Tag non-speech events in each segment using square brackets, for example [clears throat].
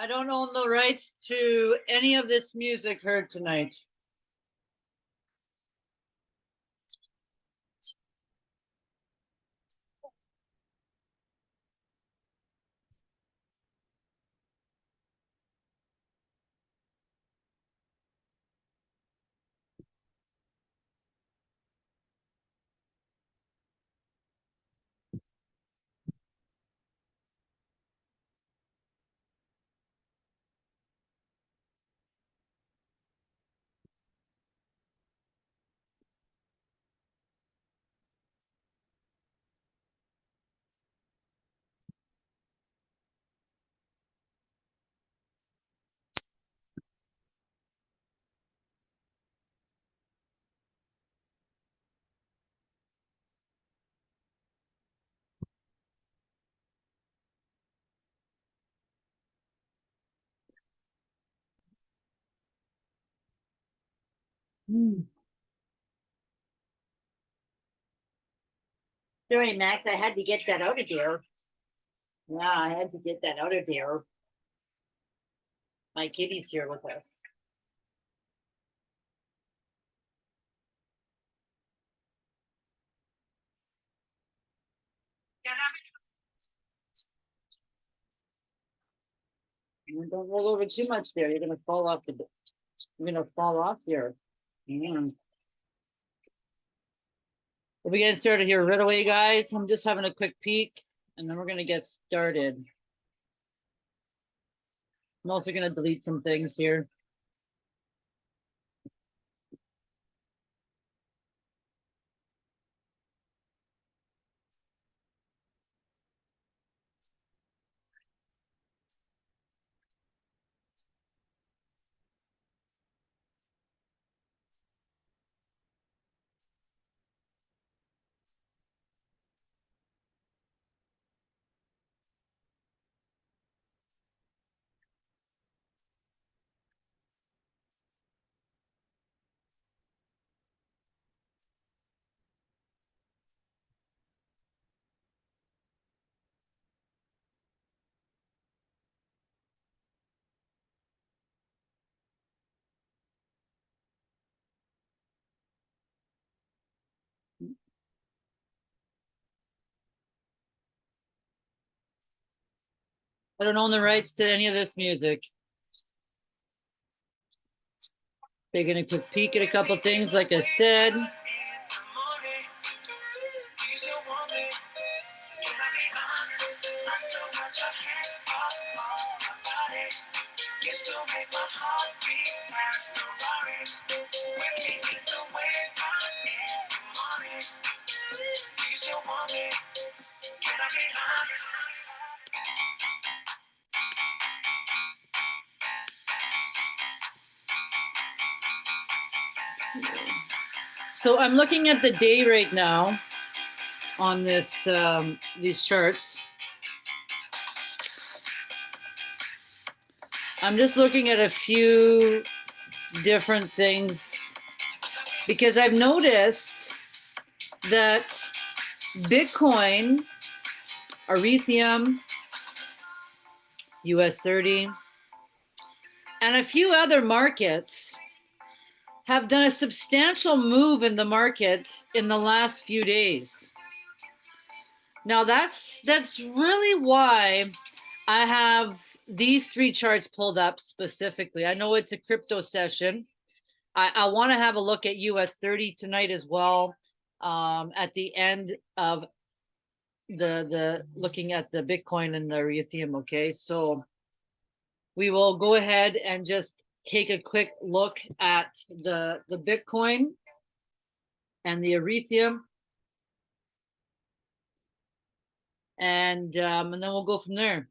I don't own the rights to any of this music heard tonight. Mm. Sorry, Max, I had to get that out of there. Yeah, I had to get that out of there. My kitty's here with us. Don't roll over too much there, you're gonna fall off the, you're gonna fall off here. We'll be getting started here right away, guys. I'm just having a quick peek and then we're gonna get started. I'm also gonna delete some things here. I don't own the rights to any of this music. Taking a quick peek at a couple things, like I said. So I'm looking at the day right now on this, um, these charts. I'm just looking at a few different things because I've noticed that Bitcoin, Ethereum, US 30, and a few other markets have done a substantial move in the market in the last few days. Now that's that's really why I have these three charts pulled up specifically. I know it's a crypto session. I, I want to have a look at US 30 tonight as well. Um, at the end of the the looking at the Bitcoin and the Ethereum. Okay, so we will go ahead and just take a quick look at the, the Bitcoin and the Ethereum. And, um, and then we'll go from there.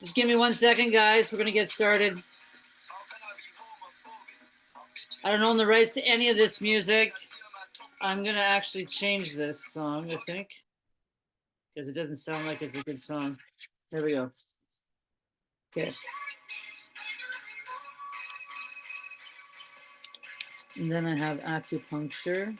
Just give me one second, guys. We're gonna get started. I don't own the rights to any of this music. I'm gonna actually change this song, I think. Because it doesn't sound like it's a good song. There we go. Okay. And then I have acupuncture.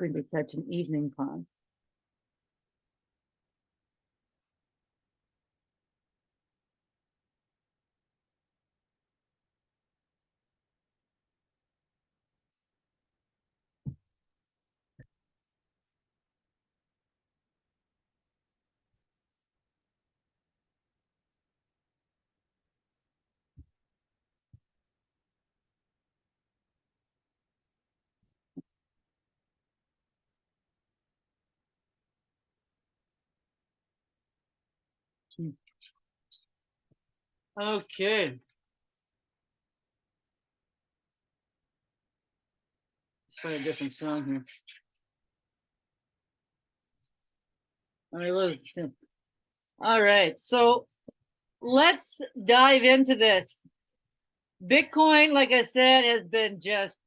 Hoping to catch an evening class. Okay. Let's a different song here. I mean, look. All right, so let's dive into this. Bitcoin, like I said, has been just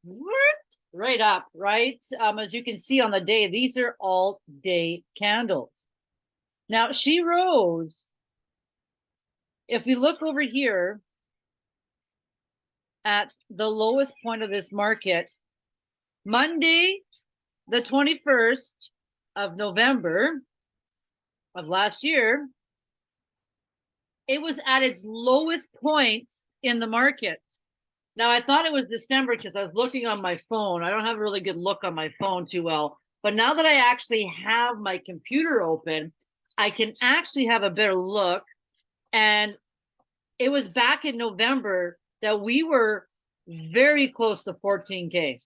right up, right? Um, as you can see on the day, these are all day candles. Now she rose if we look over here at the lowest point of this market, Monday, the 21st of November of last year, it was at its lowest point in the market. Now, I thought it was December because I was looking on my phone. I don't have a really good look on my phone too well. But now that I actually have my computer open, I can actually have a better look and it was back in November that we were very close to 14K.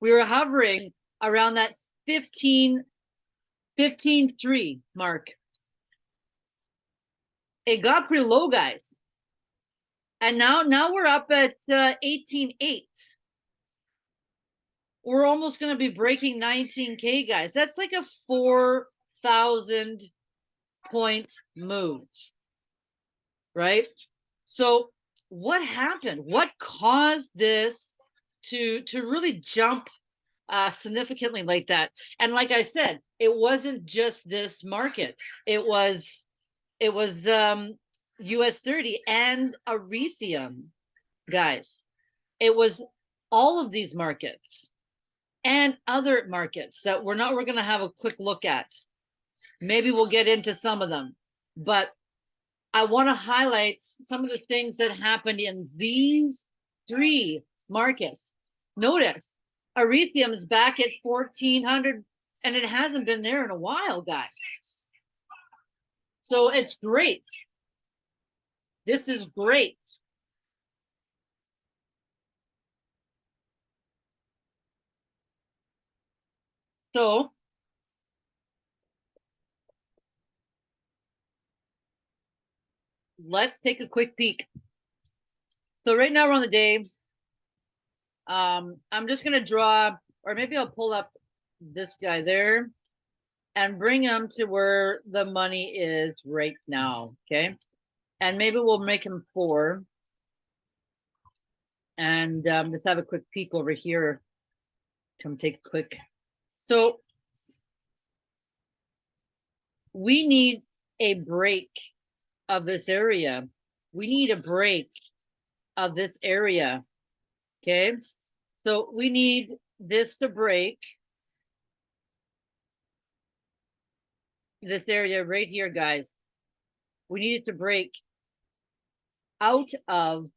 We were hovering around that 15, 15 3 mark. It got pretty low, guys. And now, now we're up at uh, 18.8. We're almost going to be breaking 19K, guys. That's like a 4,000 point move right? So what happened? What caused this to to really jump uh, significantly like that? And like I said, it wasn't just this market. It was it was um, US 30 and Ethereum, guys. It was all of these markets and other markets that we're not we're going to have a quick look at. Maybe we'll get into some of them. But I want to highlight some of the things that happened in these three markets. Notice Ethereum is back at 1400 and it hasn't been there in a while, guys. So it's great. This is great. So let's take a quick peek. So right now we're on the day. Um, I'm just gonna draw, or maybe I'll pull up this guy there and bring him to where the money is right now, okay? And maybe we'll make him four. And um, let's have a quick peek over here. Come take a quick. So we need a break of this area. We need a break of this area. Okay. So we need this to break. This area right here, guys. We need it to break out of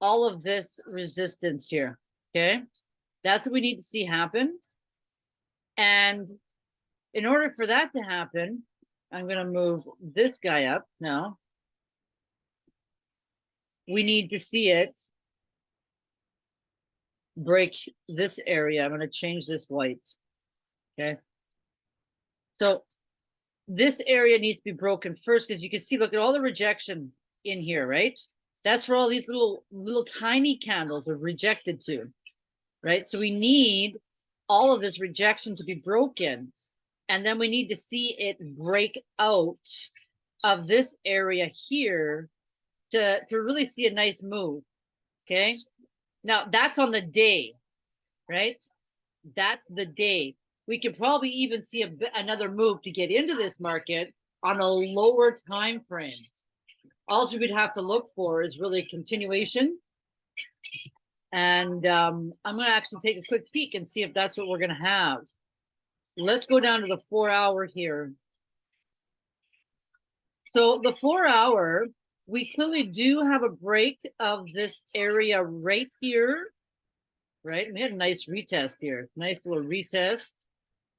all of this resistance here. Okay. That's what we need to see happen. And in order for that to happen, I'm gonna move this guy up now. We need to see it break this area. I'm gonna change this light. Okay. So this area needs to be broken first, because you can see, look at all the rejection in here, right? That's where all these little, little tiny candles are rejected to, right? So we need all of this rejection to be broken. And then we need to see it break out of this area here to, to really see a nice move. Okay. Now that's on the day, right? That's the day. We could probably even see a another move to get into this market on a lower time frame. All we'd have to look for is really continuation. And um, I'm gonna actually take a quick peek and see if that's what we're gonna have. Let's go down to the four hour here. So the four hour, we clearly do have a break of this area right here. Right, we had a nice retest here, nice little retest.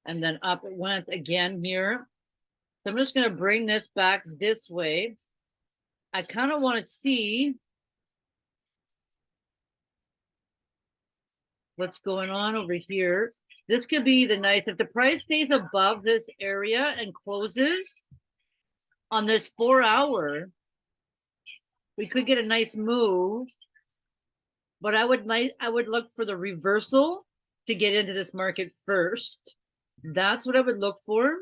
And then up it went again here. So I'm just gonna bring this back this way. I kind of want to see what's going on over here. This could be the nice, if the price stays above this area and closes on this four hour, we could get a nice move. But I would like, I would look for the reversal to get into this market first. That's what I would look for.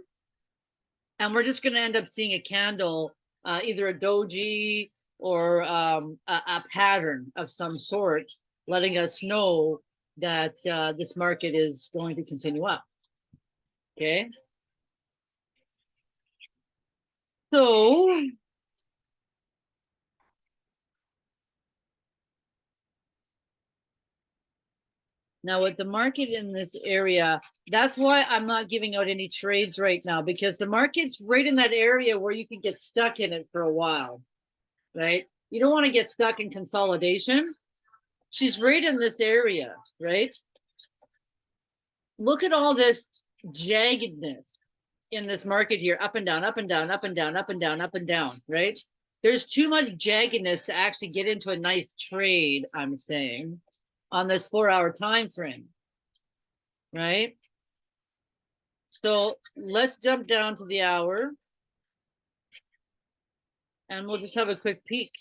And we're just going to end up seeing a candle, uh, either a doji or um, a, a pattern of some sort, letting us know that uh, this market is going to continue up. Okay. So now with the market in this area, that's why I'm not giving out any trades right now because the market's right in that area where you can get stuck in it for a while, right? You don't want to get stuck in consolidation she's right in this area, right? Look at all this jaggedness in this market here, up and down, up and down, up and down, up and down, up and down, right? There's too much jaggedness to actually get into a nice trade, I'm saying, on this four hour time frame, right? So let's jump down to the hour and we'll just have a quick peek.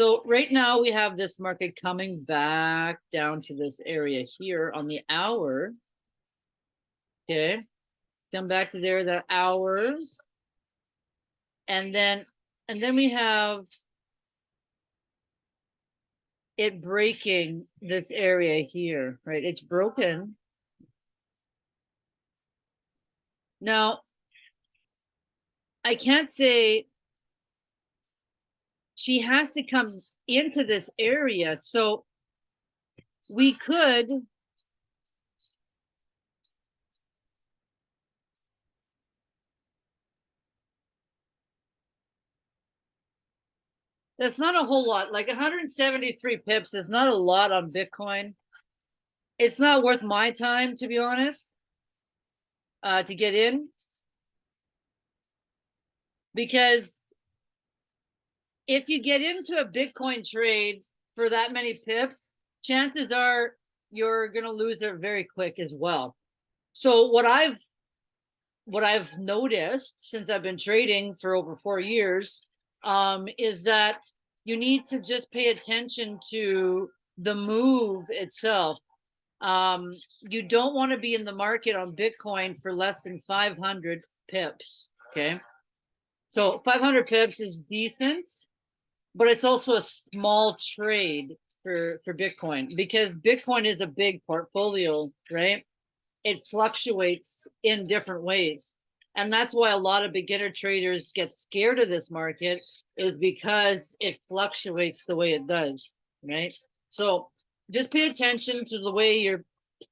So right now we have this market coming back down to this area here on the hour. Okay, come back to there, the hours. And then, and then we have it breaking this area here, right? It's broken. Now, I can't say she has to come into this area. So we could That's not a whole lot. Like 173 pips is not a lot on Bitcoin. It's not worth my time, to be honest, uh, to get in. Because if you get into a Bitcoin trade for that many pips, chances are you're going to lose it very quick as well. So what I've what I've noticed since I've been trading for over four years um, is that you need to just pay attention to the move itself. Um, you don't want to be in the market on Bitcoin for less than 500 pips. Okay. So 500 pips is decent but it's also a small trade for for Bitcoin because Bitcoin is a big portfolio, right? It fluctuates in different ways. And that's why a lot of beginner traders get scared of this market is because it fluctuates the way it does, right? So just pay attention to the way you're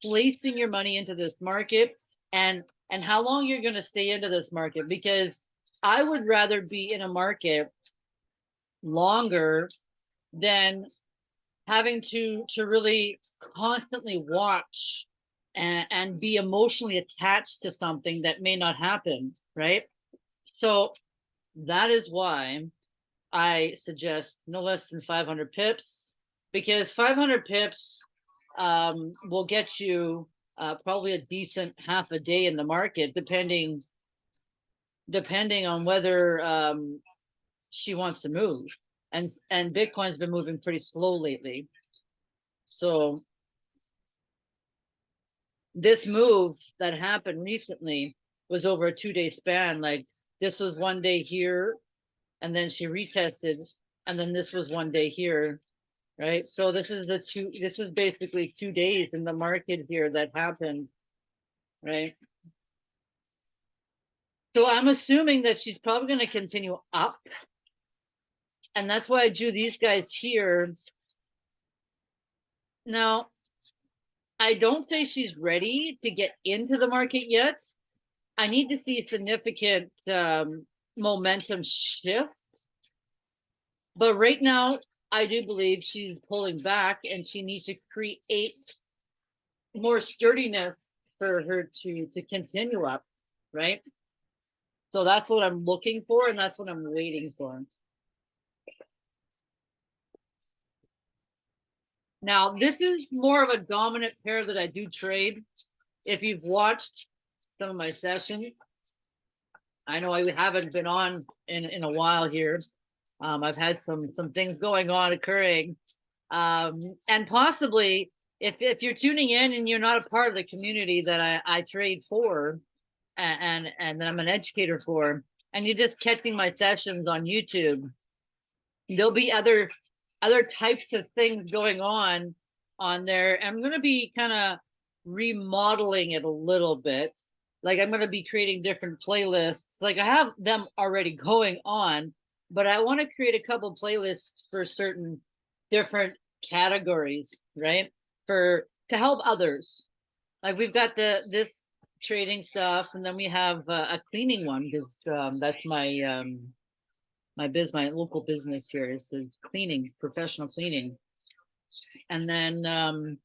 placing your money into this market and and how long you're going to stay into this market because I would rather be in a market longer than having to to really constantly watch and, and be emotionally attached to something that may not happen, right? So that is why I suggest no less than 500 pips because 500 pips um, will get you uh, probably a decent half a day in the market, depending depending on whether um, she wants to move. And and Bitcoin's been moving pretty slow lately. So this move that happened recently was over a two day span. Like this was one day here, and then she retested, and then this was one day here, right? So this is the two, this was basically two days in the market here that happened, right? So I'm assuming that she's probably going to continue up. And that's why I drew these guys here. Now, I don't think she's ready to get into the market yet. I need to see significant um, momentum shift. But right now, I do believe she's pulling back and she needs to create more sturdiness for her to to continue up, right? So that's what I'm looking for and that's what I'm waiting for. Now, this is more of a dominant pair that I do trade. If you've watched some of my sessions, I know I haven't been on in, in a while here. Um, I've had some some things going on occurring. Um, and possibly if, if you're tuning in and you're not a part of the community that I, I trade for and, and, and that I'm an educator for, and you're just catching my sessions on YouTube, there'll be other other types of things going on on there. I'm going to be kind of remodeling it a little bit. Like I'm going to be creating different playlists. Like I have them already going on, but I want to create a couple playlists for certain different categories, right? For to help others. Like we've got the this trading stuff, and then we have uh, a cleaning one because um, that's my um, my biz, my local business here is, is cleaning, professional cleaning. And then, um,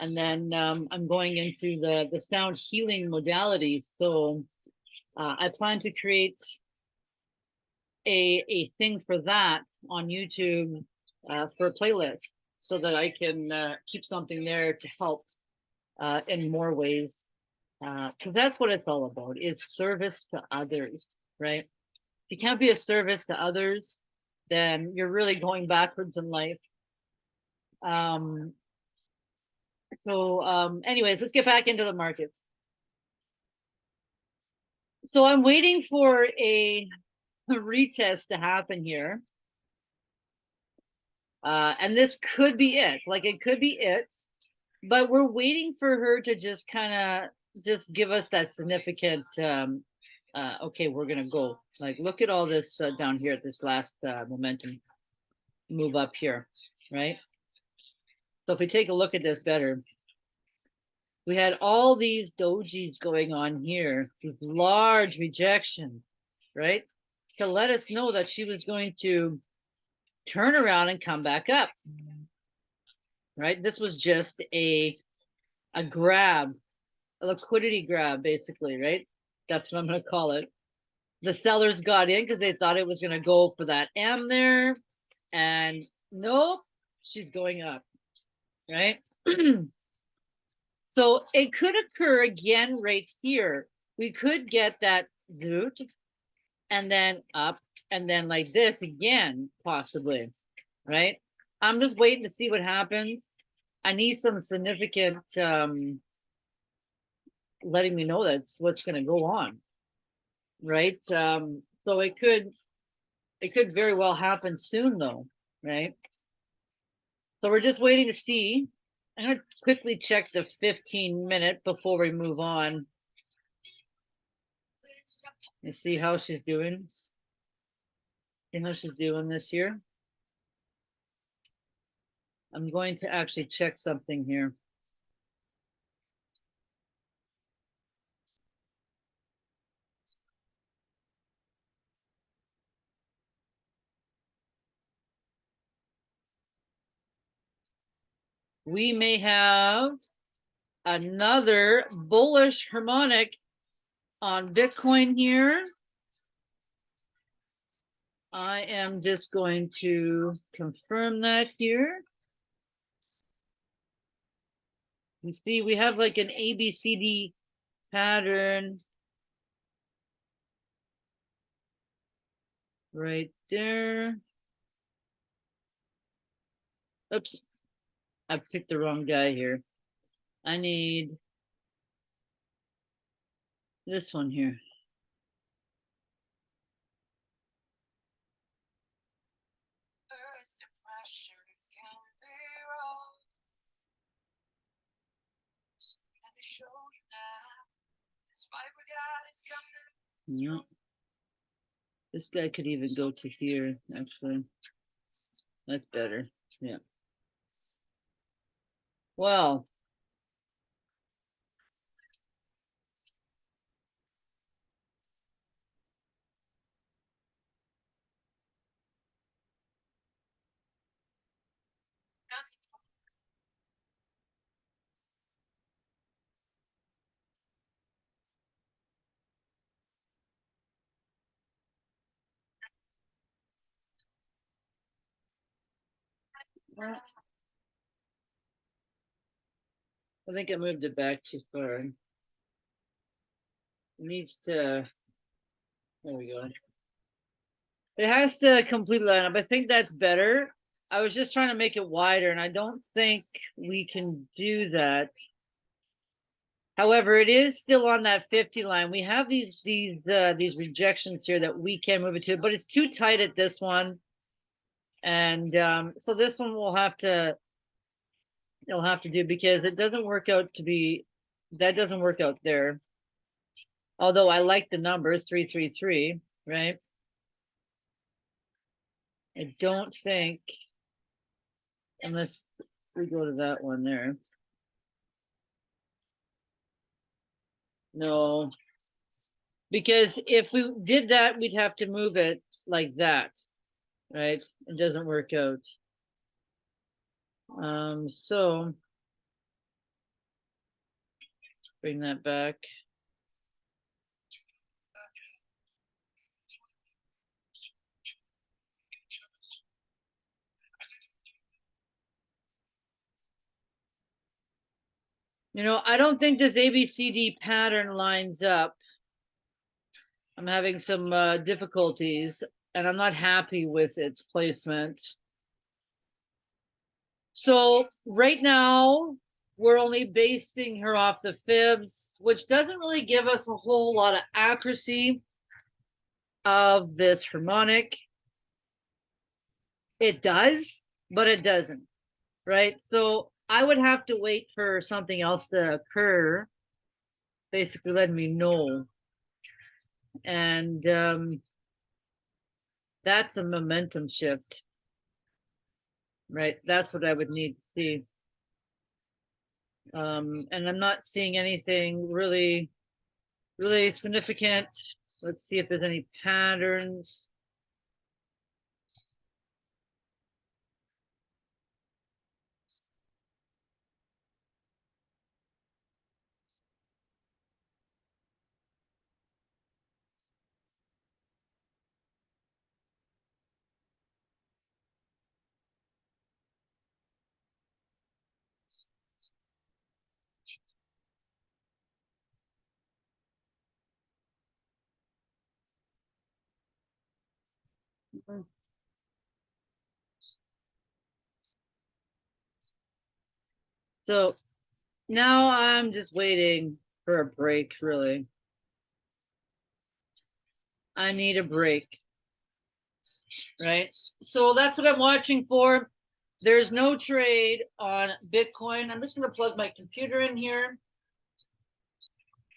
and then um, I'm going into the, the sound healing modalities. So uh, I plan to create a, a thing for that on YouTube uh, for a playlist so that I can uh, keep something there to help uh, in more ways. Because uh, that's what it's all about is service to others, right? You can't be a service to others, then you're really going backwards in life. Um, so um, anyways, let's get back into the markets. So I'm waiting for a, a [laughs] retest to happen here. Uh, and this could be it, like it could be it, but we're waiting for her to just kind of just give us that significant um, uh, okay, we're gonna go. Like, look at all this uh, down here at this last uh, momentum move up here, right? So if we take a look at this better, we had all these dojis going on here, these large rejections, right? To let us know that she was going to turn around and come back up, right? This was just a a grab, a liquidity grab, basically, right? That's what I'm going to call it. The sellers got in because they thought it was going to go for that M there. And nope, she's going up, right? [clears throat] so it could occur again right here. We could get that root and then up and then like this again, possibly, right? I'm just waiting to see what happens. I need some significant um, letting me know that's what's going to go on right? Um so it could it could very well happen soon though right? So we're just waiting to see. I'm going to quickly check the 15 minute before we move on. And see how she's doing. See how she's doing this year? I'm going to actually check something here we may have another bullish harmonic on Bitcoin here. I am just going to confirm that here. You see, we have like an ABCD pattern. Right there. Oops. I picked the wrong guy here. I need this one here. First impressions can be wrong. Let me show you now. This fight we got is coming. No. This guy could even go to here, actually. That's better. Yeah. Well. well, I think I moved it back too far. It Needs to. There we go. It has to complete line up. I think that's better. I was just trying to make it wider and I don't think we can do that. However, it is still on that fifty line. We have these, these, uh, these rejections here that we can move it to, but it's too tight at this one. And, um, so this one will have to. It'll have to do because it doesn't work out to be, that doesn't work out there. Although I like the numbers, three, three, three, right? I don't think. Unless we go to that one there. No. Because if we did that, we'd have to move it like that. Right? It doesn't work out. Um, so. Bring that back. You know, I don't think this ABCD pattern lines up. I'm having some uh, difficulties and I'm not happy with its placement. So right now, we're only basing her off the fibs, which doesn't really give us a whole lot of accuracy of this harmonic. It does, but it doesn't, right? So I would have to wait for something else to occur. Basically letting me know. And um that's a momentum shift. Right, that's what I would need to see. Um, and I'm not seeing anything really, really significant. Let's see if there's any patterns. So now I'm just waiting for a break, really. I need a break. Right? So that's what I'm watching for. There's no trade on Bitcoin. I'm just going to plug my computer in here.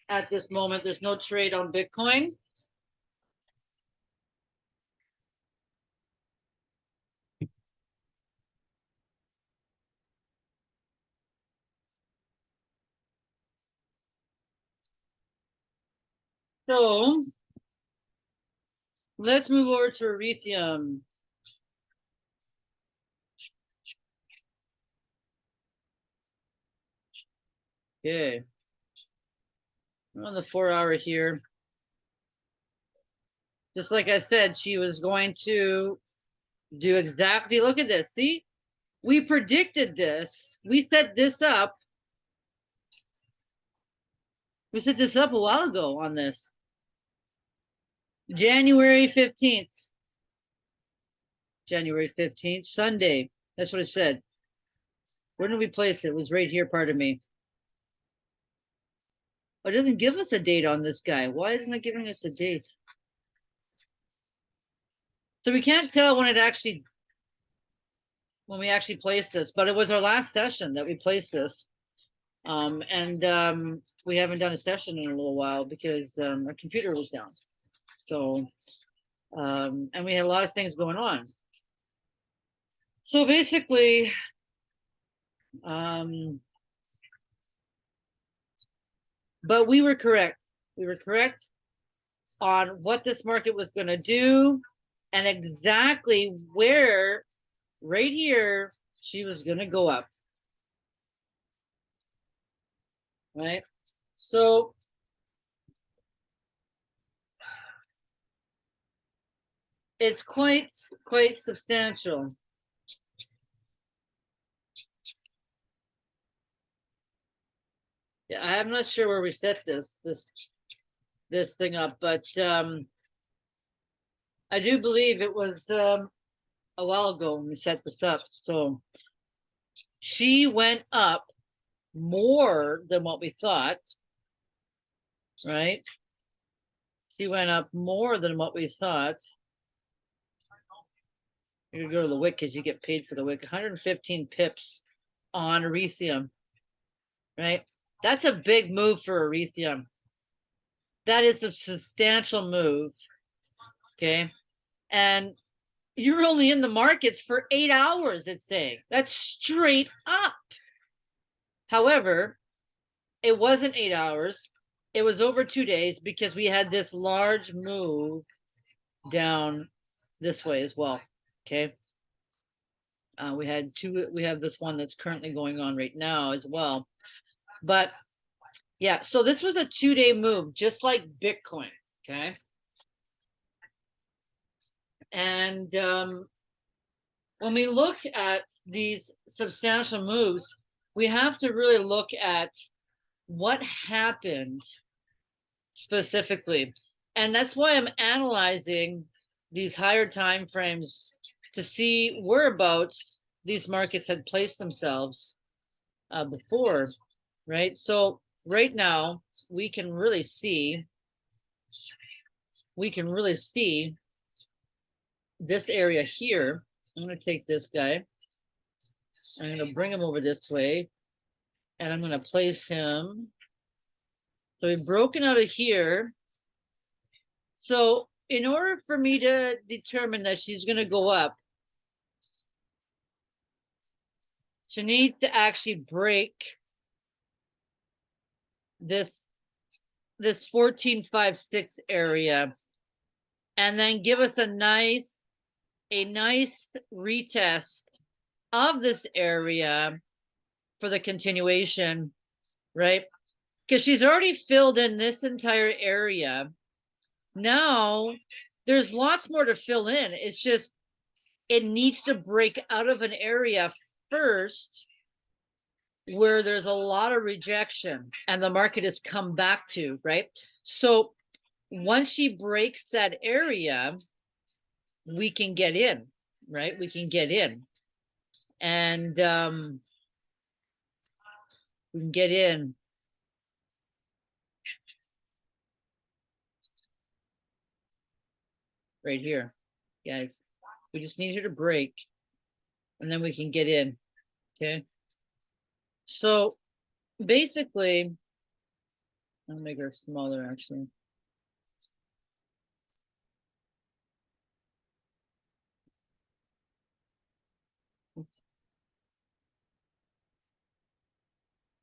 At this moment, there's no trade on Bitcoin. So let's move over to Ethereum. Okay. We're on the four hour here. Just like I said, she was going to do exactly, look at this, see? We predicted this, we set this up. We set this up a while ago on this. January fifteenth. January fifteenth, Sunday, that's what it said. Where did we place it? It was right here, pardon me. Oh, It doesn't give us a date on this guy. Why isn't it giving us a date? So we can't tell when it actually, when we actually placed this, but it was our last session that we placed this. Um, and, um, we haven't done a session in a little while because, um, our computer was down. So, um, and we had a lot of things going on. So basically, um, but we were correct. We were correct on what this market was gonna do and exactly where, right here, she was gonna go up. Right? So it's quite, quite substantial. Yeah, I'm not sure where we set this, this, this thing up, but, um, I do believe it was, um, a while ago when we set this up, so she went up more than what we thought. Right? She went up more than what we thought. You go to the wick because you get paid for the wick, hundred and fifteen pips on Erethium. Right? That's a big move for Erethium. That is a substantial move. Okay? And you're only in the markets for eight hours, it's saying. That's straight up. However, it wasn't eight hours. It was over two days because we had this large move down this way as well. Okay. Uh, we had two, we have this one that's currently going on right now as well. But yeah, so this was a two day move, just like Bitcoin. Okay. And um, when we look at these substantial moves, we have to really look at what happened specifically. And that's why I'm analyzing these higher time frames to see whereabouts these markets had placed themselves uh, before, right? So right now we can really see, we can really see this area here. I'm gonna take this guy. I'm gonna bring him over this way. And I'm gonna place him. So we've broken out of here. So in order for me to determine that she's gonna go up. She needs to actually break. This. This fourteen, five, six area. And then give us a nice. A nice retest of this area for the continuation, right? Because she's already filled in this entire area. Now, there's lots more to fill in. It's just, it needs to break out of an area first where there's a lot of rejection and the market has come back to, right? So once she breaks that area, we can get in, right? We can get in. And um we can get in. Right here, guys. We just need her to break. And then we can get in, okay? So basically, I'll make her smaller actually.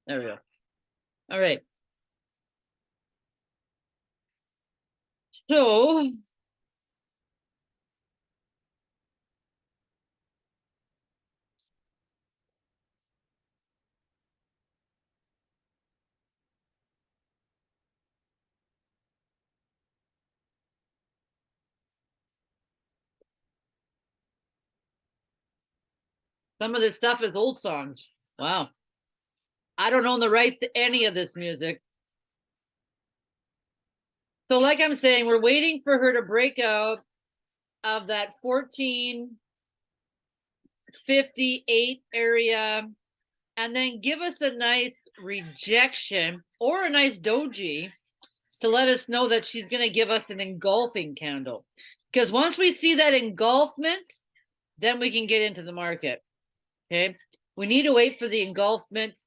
There we go. All right. So. Some of this stuff is old songs. Wow. I don't own the rights to any of this music. So like I'm saying, we're waiting for her to break out of that 1458 area and then give us a nice rejection or a nice doji to let us know that she's going to give us an engulfing candle. Because once we see that engulfment, then we can get into the market. Okay. We need to wait for the engulfment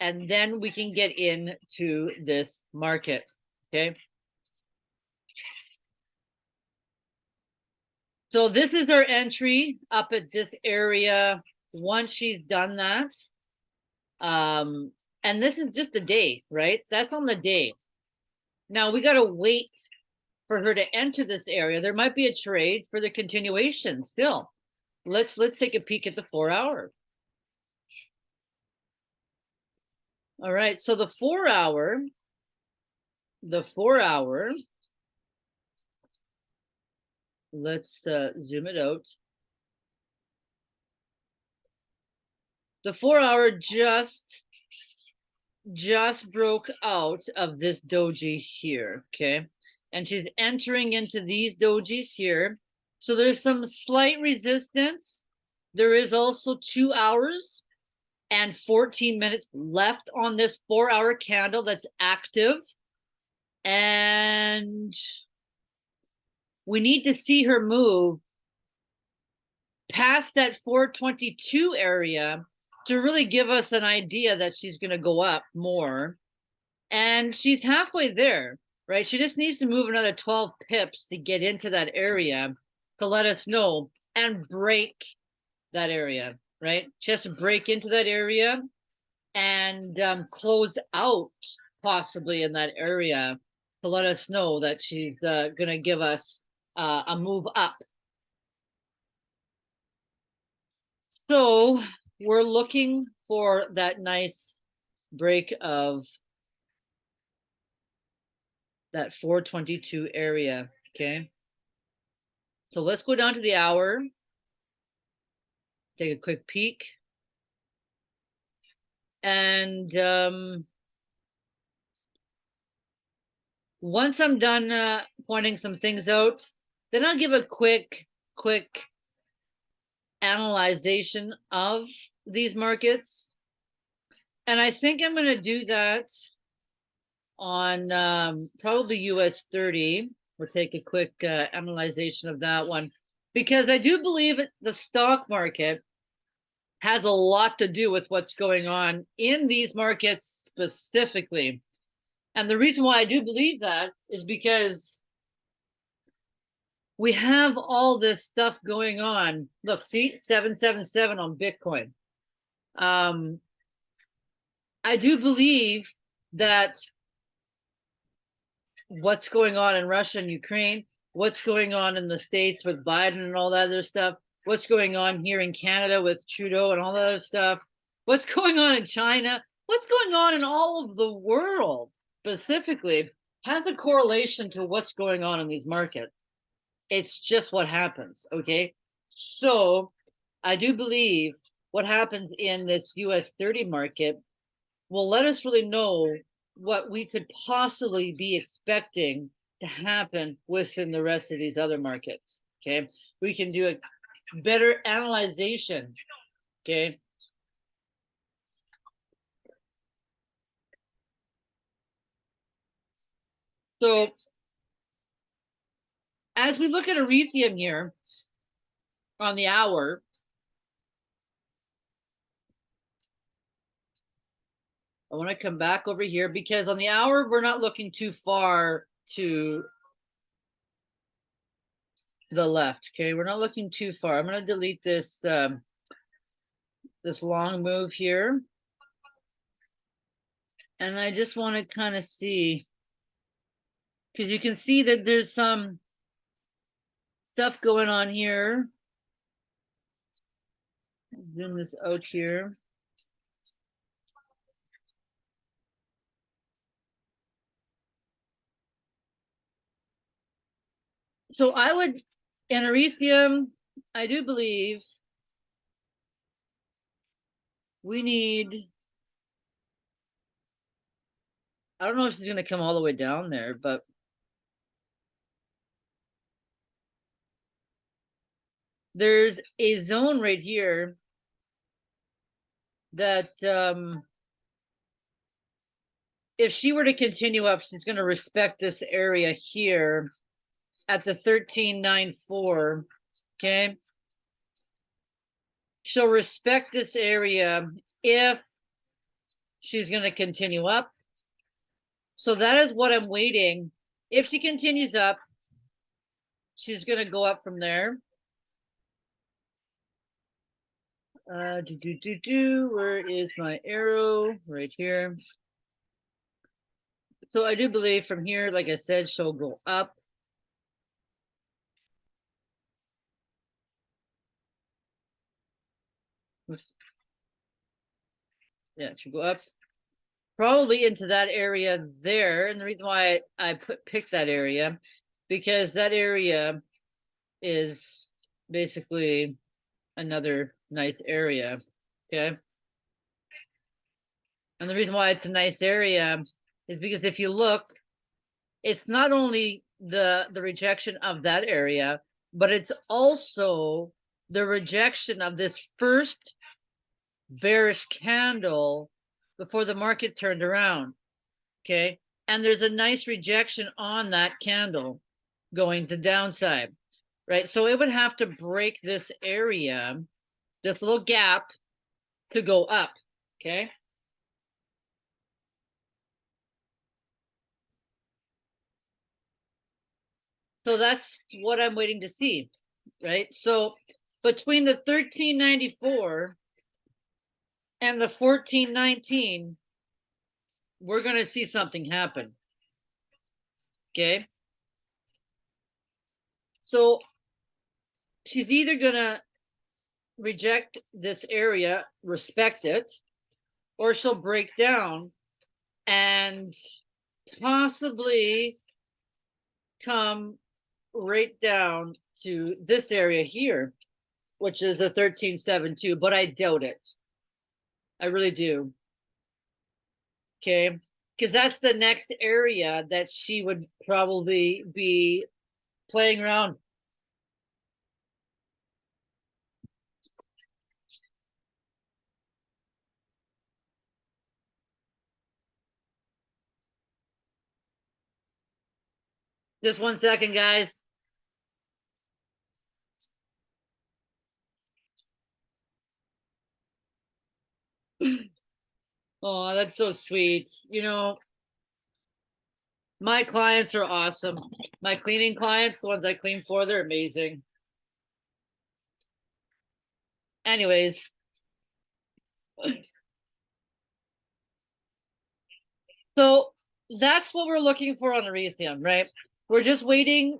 and then we can get into this market. Okay. So this is our entry up at this area. Once she's done that, um, and this is just the day, right? That's on the day. Now we got to wait for her to enter this area. There might be a trade for the continuation still. Let's let's take a peek at the four hour. All right, so the four hour, the four hour, let's uh, zoom it out. The four hour just just broke out of this doji here, okay? And she's entering into these dojis here. So there's some slight resistance. There is also two hours and 14 minutes left on this four hour candle that's active. And we need to see her move past that 422 area to really give us an idea that she's going to go up more. And she's halfway there, right? She just needs to move another 12 pips to get into that area to let us know and break that area, right? To break into that area and um, close out possibly in that area to let us know that she's uh, going to give us uh, a move up. So we're looking for that nice break of that 422 area, okay? So let's go down to the hour. Take a quick peek. And um, once I'm done uh, pointing some things out, then I'll give a quick, quick analyzation of these markets. And I think I'm going to do that on um, probably US 30. We'll take a quick uh, analyzation of that one because I do believe the stock market has a lot to do with what's going on in these markets specifically. And the reason why I do believe that is because we have all this stuff going on. Look, see, 777 on Bitcoin. Um, I do believe that what's going on in Russia and Ukraine, what's going on in the States with Biden and all that other stuff, what's going on here in Canada with Trudeau and all that other stuff, what's going on in China, what's going on in all of the world specifically has a correlation to what's going on in these markets. It's just what happens. Okay. So I do believe what happens in this US 30 market will let us really know what we could possibly be expecting to happen within the rest of these other markets. Okay. We can do a better analyzation. Okay. So as we look at Ethereum here on the hour, I want to come back over here because on the hour, we're not looking too far to the left. Okay, we're not looking too far. I'm going to delete this um, this long move here. And I just want to kind of see because you can see that there's some stuff going on here. Zoom this out here. So I would, in Ethereum, I do believe we need. I don't know if she's gonna come all the way down there, but. There's a zone right here. That, um. If she were to continue up, she's gonna respect this area here. At the thirteen nine four, okay? She'll respect this area if. She's gonna continue up. So that is what I'm waiting. If she continues up. She's gonna go up from there. Uh, do, do, do, do, where is my arrow? Right here. So I do believe from here, like I said, she'll go up. Yeah, she'll go up. Probably into that area there, and the reason why I put, picked that area, because that area is basically another nice area, okay? And the reason why it's a nice area is because if you look, it's not only the, the rejection of that area, but it's also the rejection of this first bearish candle before the market turned around. Okay, and there's a nice rejection on that candle going to downside, right? So it would have to break this area, this little gap to go up, okay? So that's what I'm waiting to see, right? So between the thirteen ninety-four and the fourteen nineteen, we're gonna see something happen. Okay? So she's either gonna reject this area, respect it, or she'll break down and possibly come right down to this area here, which is a 1372, but I doubt it. I really do. Okay, because that's the next area that she would probably be playing around. Just one second, guys. Oh, that's so sweet. You know, my clients are awesome. My cleaning clients, the ones I clean for, they're amazing. Anyways. So that's what we're looking for on Ethereum, right? We're just waiting,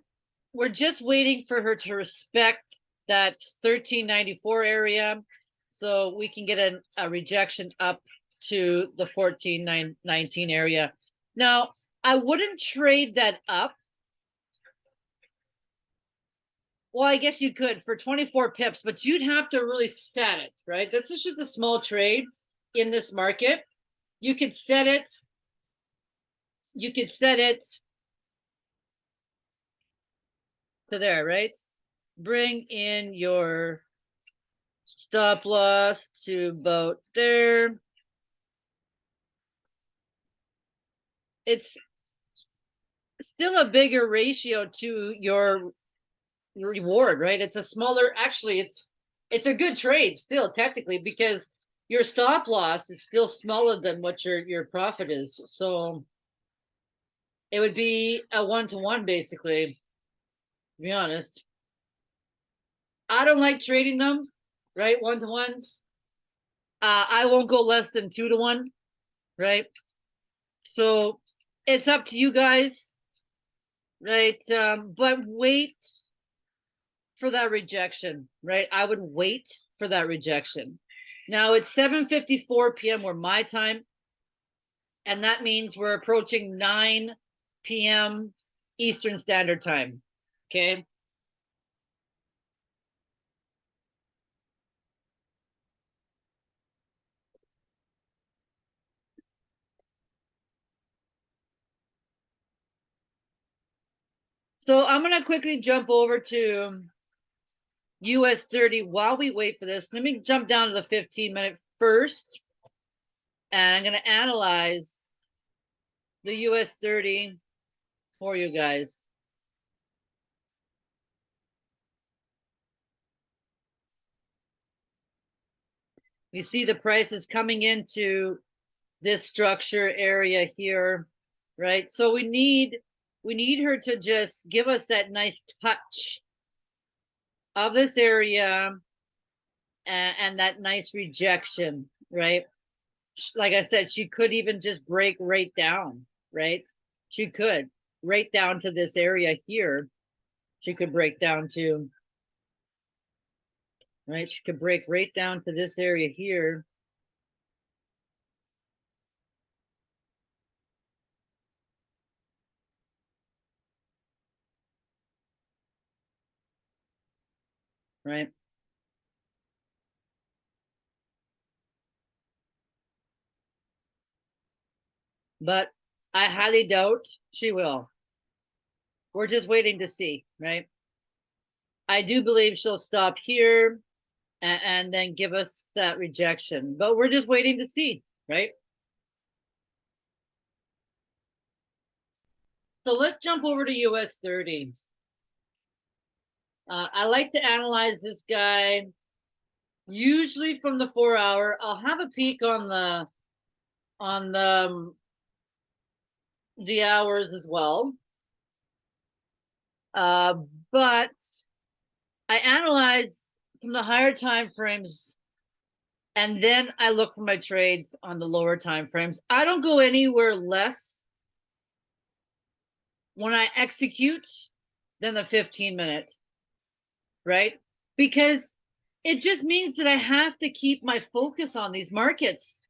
we're just waiting for her to respect that thirteen ninety-four area. So we can get a, a rejection up to the fourteen nine nineteen area. Now, I wouldn't trade that up. Well, I guess you could for twenty-four pips, but you'd have to really set it, right? This is just a small trade in this market. You could set it. You could set it to there, right? Bring in your stop loss to about there. It's still a bigger ratio to your reward, right? It's a smaller, actually, it's it's a good trade still technically because your stop loss is still smaller than what your your profit is. So it would be a one to one basically, to be honest. I don't like trading them, right? One to ones. Uh, I won't go less than two to one, right? So it's up to you guys, right? Um, but wait for that rejection, right? I would wait for that rejection. Now it's seven fifty-four PM where my time. And that means we're approaching nine PM Eastern Standard Time, okay? So I'm gonna quickly jump over to US thirty while we wait for this. Let me jump down to the fifteen minute first. And I'm gonna analyze the US thirty for you guys. You see the prices coming into this structure area here, right? So we need we need her to just give us that nice touch of this area and, and that nice rejection, right? Like I said, she could even just break right down, right? She could right down to this area here. She could break down to, right? She could break right down to this area here. Right? But I highly doubt she will. We're just waiting to see, right? I do believe she'll stop here and, and then give us that rejection, but we're just waiting to see, right? So let's jump over to US 30. Uh, I like to analyze this guy usually from the four hour. I'll have a peek on the on the um, the hours as well. Uh, but I analyze from the higher time frames and then I look for my trades on the lower time frames. I don't go anywhere less when I execute than the 15 minute, right? Because it just means that I have to keep my focus on these markets.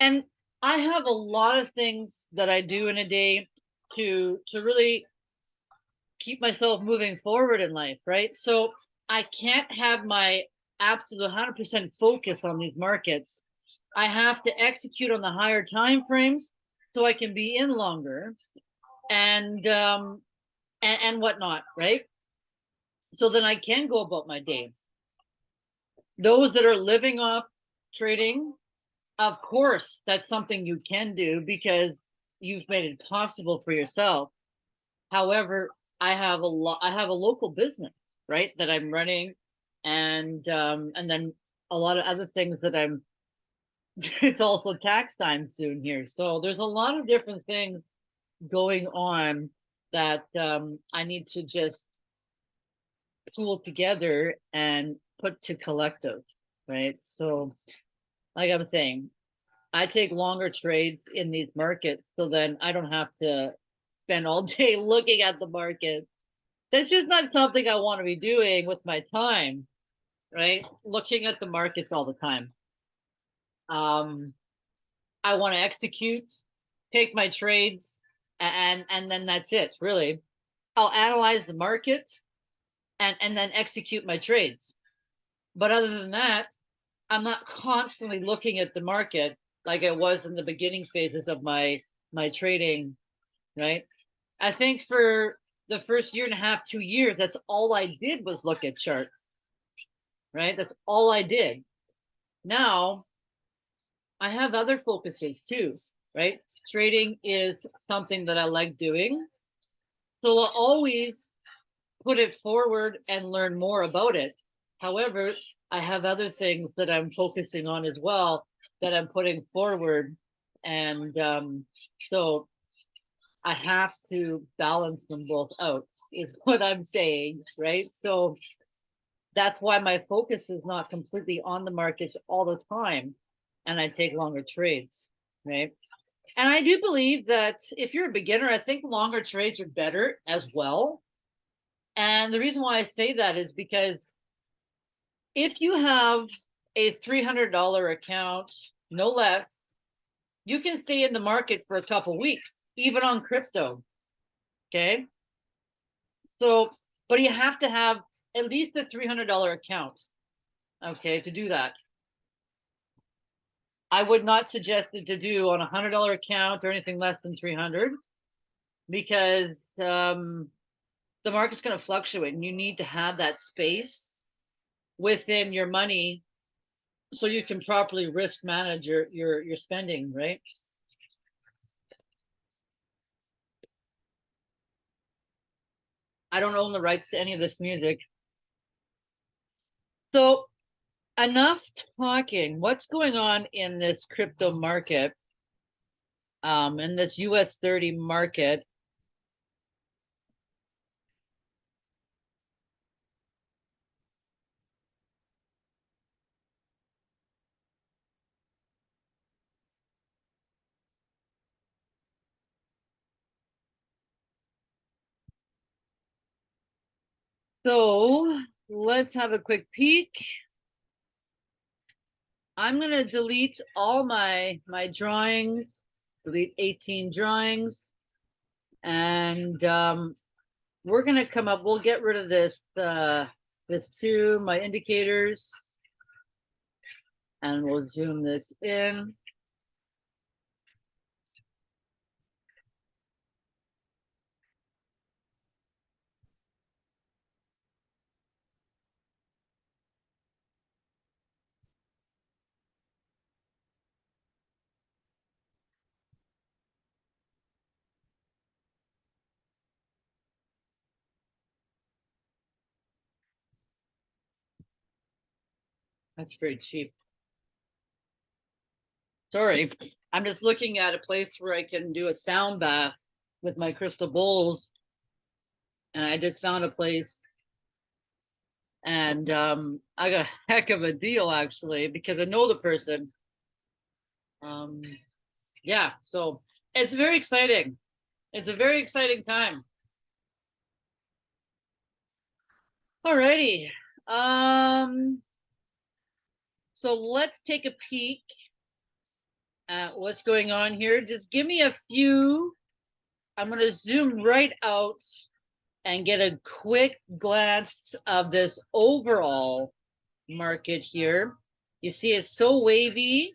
And I have a lot of things that I do in a day to to really keep myself moving forward in life, right? So I can't have my absolute 100% focus on these markets. I have to execute on the higher time frames so I can be in longer and um and, and whatnot, right? So then I can go about my day. Those that are living off trading, of course, that's something you can do because you've made it possible for yourself. However, I have a lot I have a local business, right, that I'm running and um and then a lot of other things that I'm [laughs] it's also tax time soon here. So there's a lot of different things going on that um I need to just pool together and put to collective, right? So like I'm saying, I take longer trades in these markets so then I don't have to spend all [laughs] day looking at the market. That's just not something I want to be doing with my time, right? Looking at the markets all the time. Um, I want to execute, take my trades, and and then that's it, really. I'll analyze the market and and then execute my trades. But other than that, I'm not constantly looking at the market like I was in the beginning phases of my my trading, right? I think for the first year and a half, two years, that's all I did was look at charts, right? That's all I did. Now, I have other focuses too, right? Trading is something that I like doing. So I'll always put it forward and learn more about it. However, I have other things that I'm focusing on as well that I'm putting forward. And um, so I have to balance them both out, is [laughs] what I'm saying, right? So that's why my focus is not completely on the markets all the time. And I take longer trades, right? And I do believe that if you're a beginner, I think longer trades are better as well. And the reason why I say that is because if you have a $300 account, no less, you can stay in the market for a couple weeks, even on crypto. Okay. So, but you have to have at least a $300 account. Okay. To do that. I would not suggest it to do on a hundred dollar account or anything less than 300 because, um, the market's gonna fluctuate and you need to have that space within your money so you can properly risk manage your, your, your spending, right? I don't own the rights to any of this music. So enough talking. What's going on in this crypto market? Um, in this US 30 market. So let's have a quick peek. I'm gonna delete all my, my drawings, delete eighteen drawings. And, um, we're gonna come up, we'll get rid of this, uh, this two, my indicators. And we'll zoom this in. That's very cheap. Sorry, I'm just looking at a place where I can do a sound bath with my crystal bowls. And I just found a place. And um, I got a heck of a deal actually, because I know the person. Um, yeah, so it's very exciting. It's a very exciting time. Alrighty, um. So let's take a peek at what's going on here. Just give me a few. I'm gonna zoom right out and get a quick glance of this overall market here. You see it's so wavy.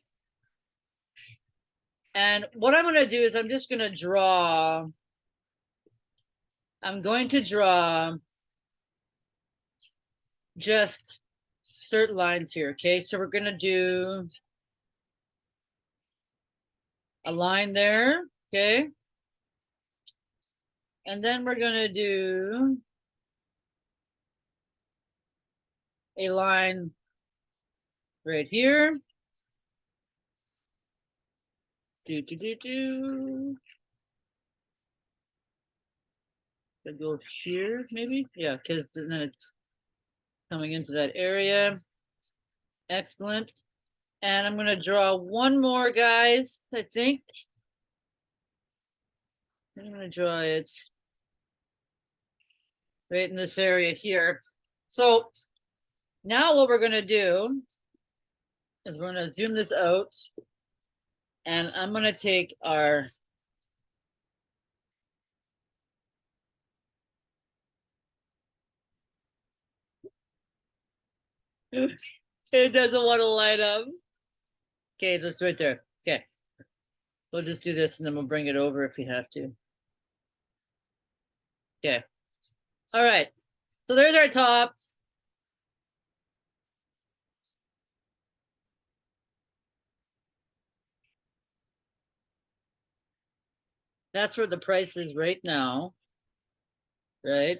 And what I'm gonna do is I'm just gonna draw. I'm going to draw just certain lines here, okay? So we're gonna do a line there, okay? And then we're gonna do a line right here. Do, do, do, do. Gonna go here, maybe? Yeah, because then it's coming into that area. Excellent. And I'm gonna draw one more, guys, I think. I'm gonna draw it right in this area here. So now what we're gonna do is we're gonna zoom this out. And I'm gonna take our It doesn't want to light up. Okay, that's right there. Okay. We'll just do this and then we'll bring it over if we have to. Okay. All right. So there's our top. That's where the price is right now. Right?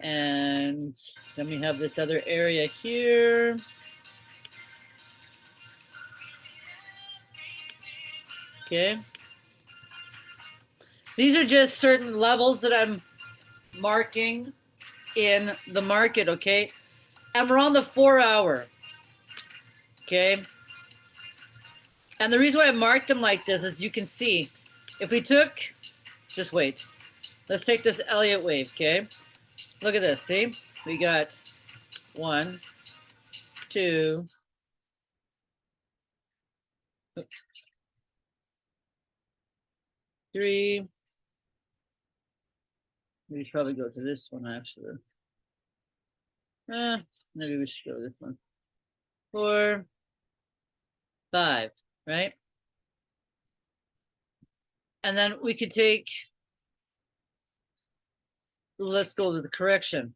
And then we have this other area here. Okay. These are just certain levels that I'm marking in the market, okay? And we're on the four hour. Okay. And the reason why I marked them like this is you can see if we took, just wait. Let's take this Elliott wave, okay? Look at this, see? We got one, two, three. We should probably go to this one actually. Eh, maybe we should go this one. Four, five, right? And then we could take let's go to the correction.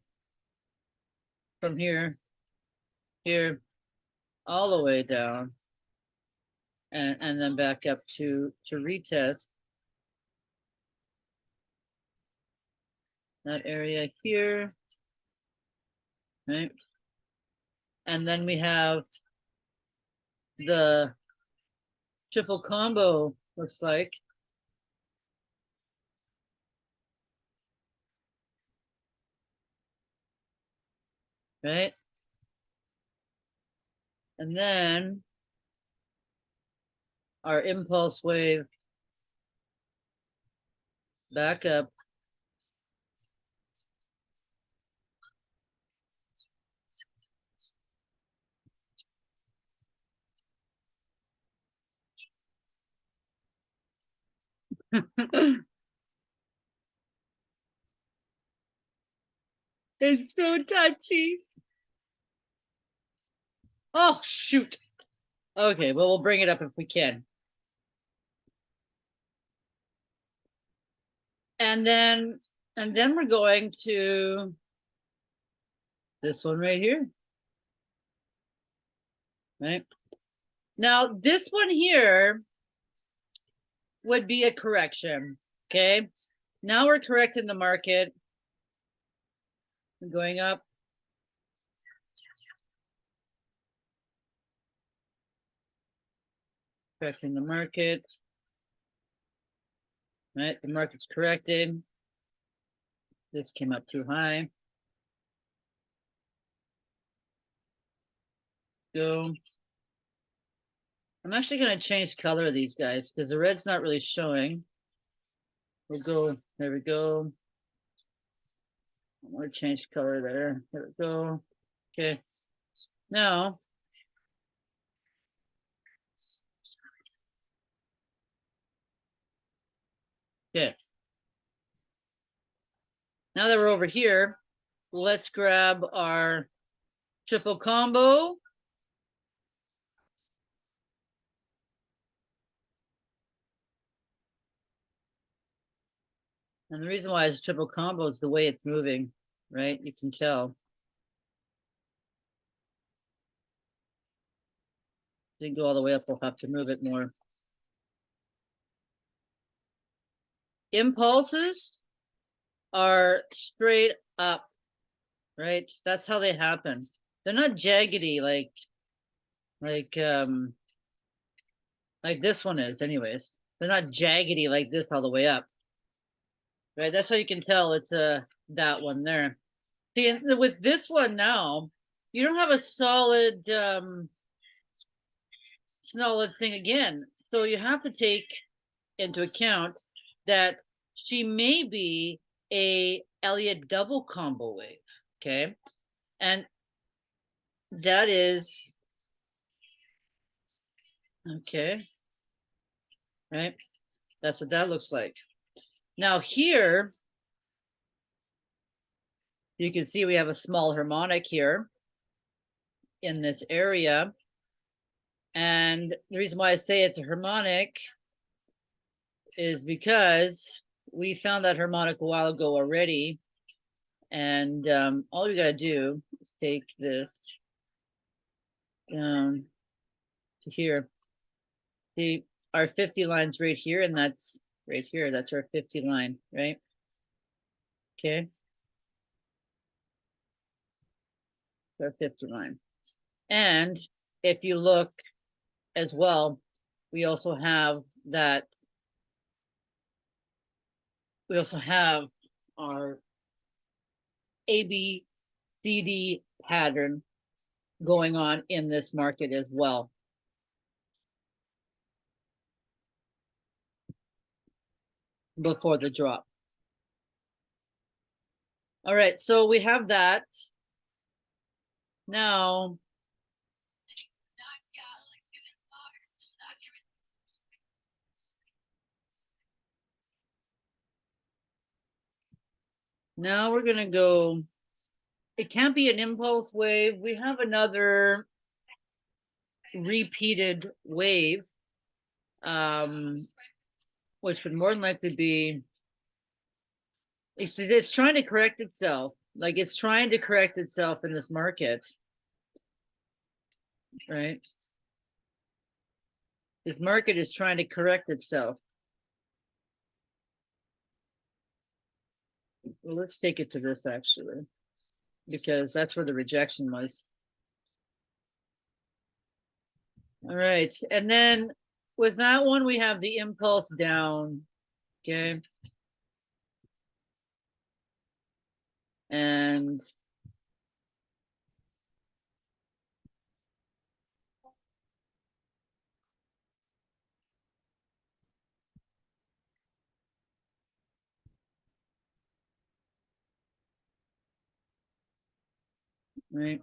From here, here, all the way down. And, and then back up to, to retest. That area here. Right? And then we have the triple combo, looks like. Right? And then our impulse wave back up. [laughs] It's so touchy. Oh, shoot. Okay, well, we'll bring it up if we can. And then, and then we're going to this one right here. Right? Now, this one here would be a correction, okay? Now we're correcting the market. Going up. Correcting the market. Right, the market's corrected. This came up too high. Go. I'm actually gonna change color of these guys because the red's not really showing. We'll go, there we go. I'm gonna change color there. There we go. Okay. Now. Okay. Now that we're over here, let's grab our triple combo. And the reason why it's triple combo is the way it's moving, right? You can tell. Didn't go all the way up, we'll have to move it more. Impulses are straight up, right? That's how they happen. They're not jaggedy like, like, um, like this one is anyways. They're not jaggedy like this all the way up. Right, that's how you can tell it's uh that one there. See, with this one now, you don't have a solid um solid thing again. So you have to take into account that she may be a Elliott double combo wave, okay? And that is okay. Right? That's what that looks like. Now here, you can see we have a small harmonic here in this area. And the reason why I say it's a harmonic is because we found that harmonic a while ago already. And um, all you got to do is take this down to here. See, our 50 lines right here, and that's right here. That's our 50 line, right? Okay. Our 50 line. And if you look as well, we also have that. We also have our ABCD pattern going on in this market as well. before the drop. All right, so we have that. Now. Now we're gonna go, it can't be an impulse wave. We have another repeated wave. Um, which would more than likely be It's, it's trying to correct itself, like it's trying to correct itself in this market. Right? This market is trying to correct itself. Let's take it to this actually, because that's where the rejection was. All right, and then with that one, we have the impulse down, okay? And right.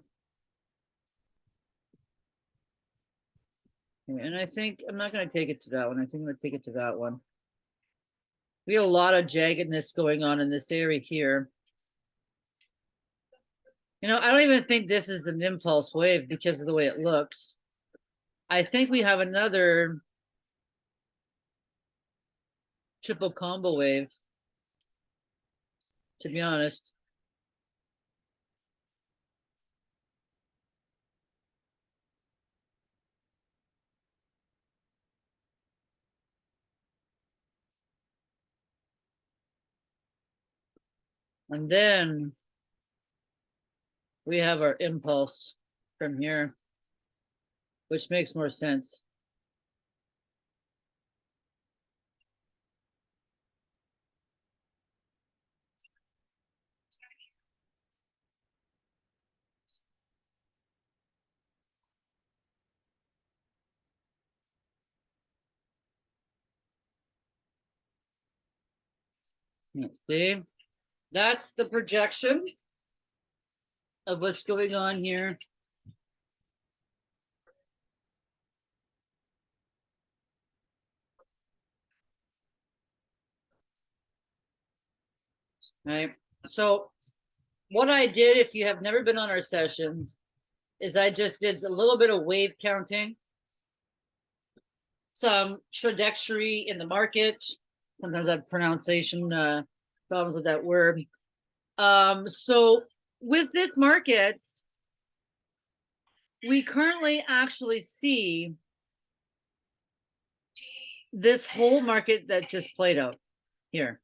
And I think, I'm not gonna take it to that one, I think I'm gonna take it to that one. We have a lot of jaggedness going on in this area here. You know, I don't even think this is an impulse wave because of the way it looks. I think we have another triple combo wave. To be honest. And then we have our impulse from here, which makes more sense. Let's see, that's the projection of what's going on here. Right, so what I did, if you have never been on our sessions, is I just did a little bit of wave counting. Some trajectory in the market, sometimes have pronunciation uh problems with that word. Um, so with this market, we currently actually see this whole market that just played out here.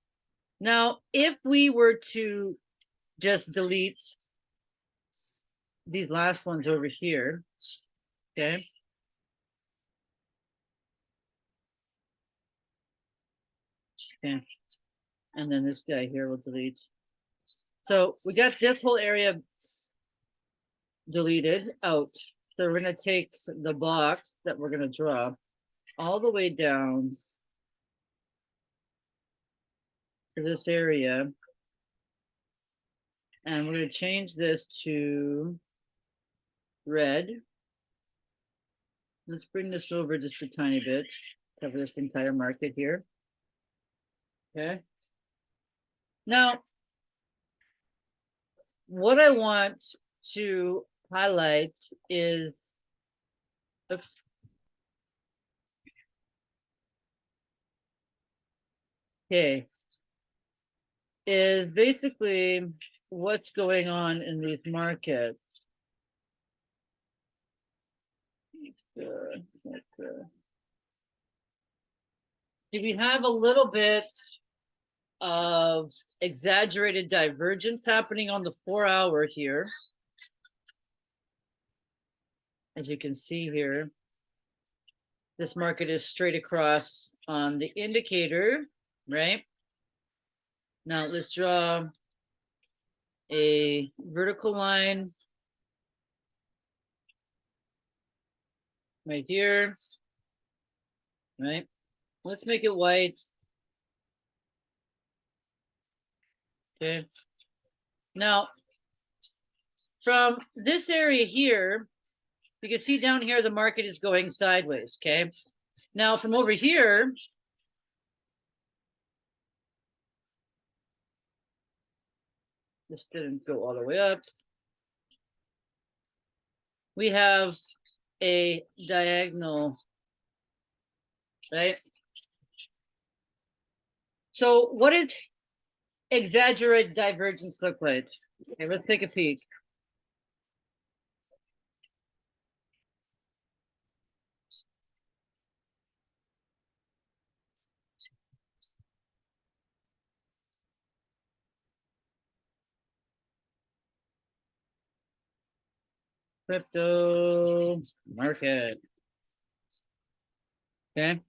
Now, if we were to just delete these last ones over here, okay? Okay, and then this guy here will delete. So we got this whole area deleted out. So we're gonna take the box that we're gonna draw all the way down to this area. And we're gonna change this to red. Let's bring this over just a tiny bit, cover this entire market here. Okay. Now, what I want to highlight is oops. Okay. Is basically what's going on in these markets. Do we have a little bit of exaggerated divergence happening on the four hour here? As you can see here. This market is straight across on the indicator, right? Now let's draw a vertical line right here. Right? Let's make it white. Okay. Now, from this area here, you can see down here, the market is going sideways, okay? Now, from over here, this didn't go all the way up. We have a diagonal, right? So what is exaggerated divergence look like? Okay, let's take a peek. Crypto market. Okay.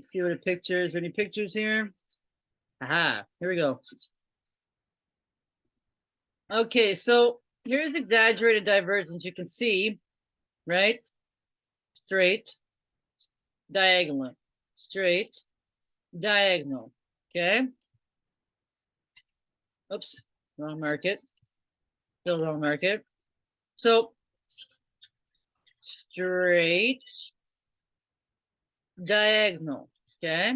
See what the pictures, any pictures here? Aha, here we go. Okay, so here's exaggerated divergence. You can see, right? Straight, diagonal, straight, diagonal. Okay. Oops, wrong market. Still wrong market. So straight, diagonal. Okay.